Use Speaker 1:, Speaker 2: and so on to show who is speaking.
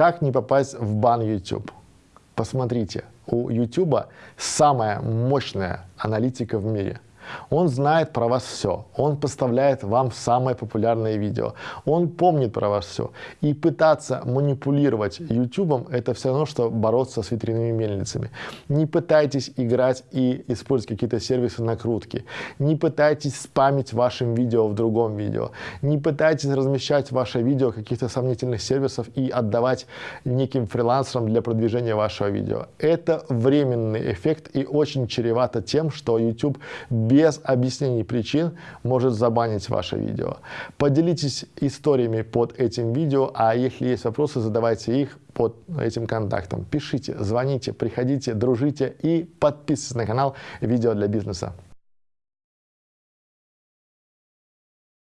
Speaker 1: Как не попасть в бан YouTube? Посмотрите, у YouTube самая мощная аналитика в мире – он знает про вас все. Он поставляет вам самое популярное видео. Он помнит про вас все. И пытаться манипулировать YouTube это все равно, что бороться с ветряными мельницами. Не пытайтесь играть и использовать какие-то сервисы накрутки. Не пытайтесь спамить вашим видео в другом видео. Не пытайтесь размещать ваше видео каких-то сомнительных сервисов и отдавать неким фрилансерам для продвижения вашего видео. Это временный эффект и очень чревато тем, что YouTube без без объяснений причин может забанить ваше видео. Поделитесь историями под этим видео, а если есть вопросы, задавайте их под этим контактом. Пишите, звоните, приходите, дружите и подписывайтесь на канал «Видео для бизнеса».